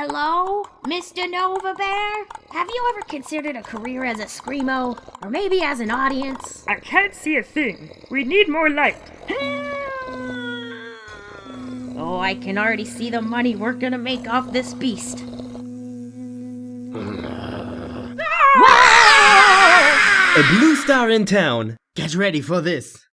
Hello, Mr. Nova Bear? Have you ever considered a career as a Screamo? Or maybe as an audience? I can't see a thing. We need more light. Oh, I can already see the money we're gonna make off this beast. A blue star in town. Get ready for this.